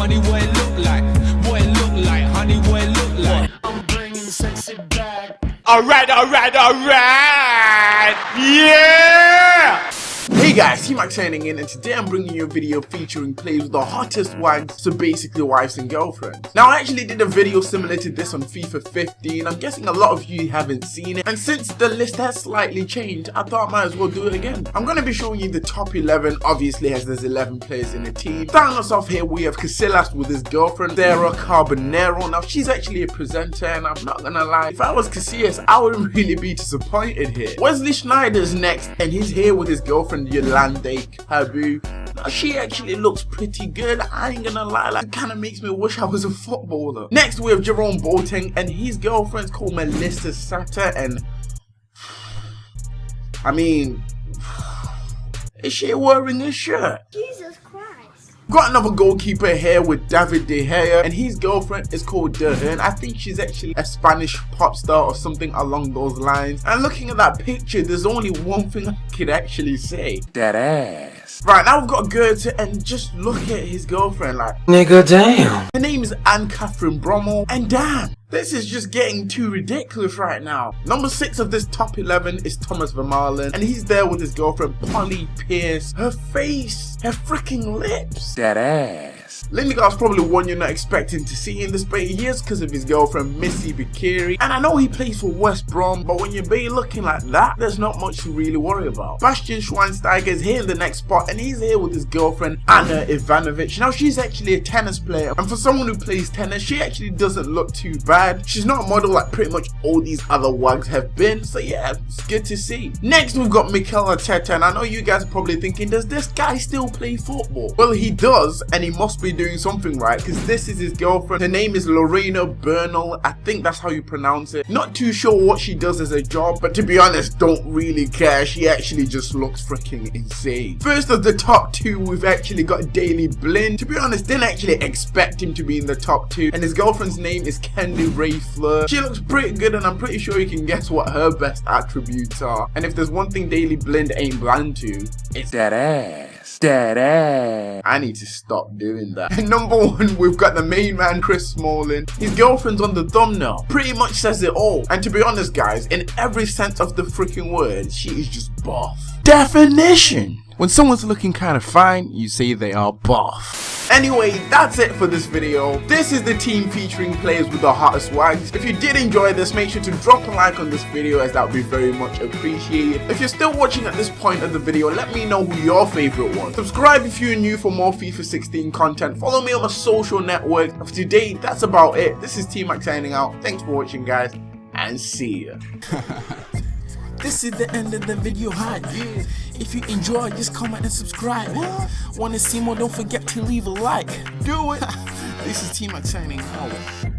money what it look like, what it look like, honey what it look like. I'm bringing sexy back. Alright, alright, alright! Yeah! Hey guys, T-Mac signing in and today I'm bringing you a video featuring plays with the hottest wags, so basically wives and girlfriends. Now I actually did a video similar to this on FIFA 15, I'm guessing a lot of you haven't seen it, and since the list has slightly changed, I thought I might as well do it again. I'm going to be showing you the top 11, obviously as there's 11 players in the team. Starting us off here, we have Casillas with his girlfriend, Sara Carbonero. Now she's actually a presenter and I'm not gonna lie, if I was Casillas, I wouldn't really be disappointed here. Wesley Sneijder's next, and he's here with his girlfriend Yolanthe Cabau. Now she actually looks pretty good, I ain't gonna lie, like, it kinda makes me wish I was a footballer. Next we have Jerome Boateng and his girlfriend's called Melissa Satta and... I mean... Is she wearing a shirt? Jesus. Got another goalkeeper here with David De Gea and his girlfriend is called Edurne. I think she's actually a Spanish pop star or something along those lines. And looking at that picture, there's only one thing I could actually say. That ass. Right, now we've got Götze and just look at his girlfriend like, Nigga damn. her name is Ann-Kathrin Brömmel and damn, this is just getting too ridiculous right now. Number 6 of this top 11 is Thomas Vermaelen and he's there with his girlfriend Polly Pierce. Her face, her freaking lips. That ass. Lindegaard's probably one you're not expecting to see in this but he is because of his girlfriend Misse Beqiri and I know he plays for West Brom but when you're be looking like that there's not much to really worry about. Bastian Schweinsteiger is here in the next spot and he's here with his girlfriend Ana Ivanovic. Now she's actually a tennis player and for someone who plays tennis she actually doesn't look too bad. She's not a model like pretty much all these other wags have been so yeah it's good to see. Next we've got Mikel Arteta and I know you guys are probably thinking does this guy still play football? Well he does and he must be doing something right because this is his girlfriend. Her name is Lorena Bernal. I think that's how you pronounce it. Not too sure what she does as a job, but to be honest, don't really care. She actually just looks freaking insane. First of the top two, we've actually got Daley Blind. To be honest, didn't actually expect him to be in the top two. And his girlfriend's name is Candy Rae Fleur. She looks pretty good and I'm pretty sure you can guess what her best attributes are. And if there's one thing Daley Blind ain't blind to, it's That ass. I need to stop doing that. Number one, we've got the main man, Chris Smalling. His girlfriend's on the thumbnail. Pretty much says it all. And to be honest, guys, in every sense of the freaking word, she is just buff. Definition! When someone's looking kind of fine, you say they are buff. Anyway, that's it for this video. This is the team featuring players with the hottest wags. If you did enjoy this, make sure to drop a like on this video as that would be very much appreciated. If you're still watching at this point of the video, let me know who your favorite was. Subscribe if you're new for more FIFA 16 content. Follow me on my social networks. For today, that's about it. This is T-Mac signing out. Thanks for watching, guys, and see ya. This is the end of the video hype. If you enjoy, just comment and subscribe. Wanna see more? Don't forget to leave a like. Do it. this is T-Mac signing out.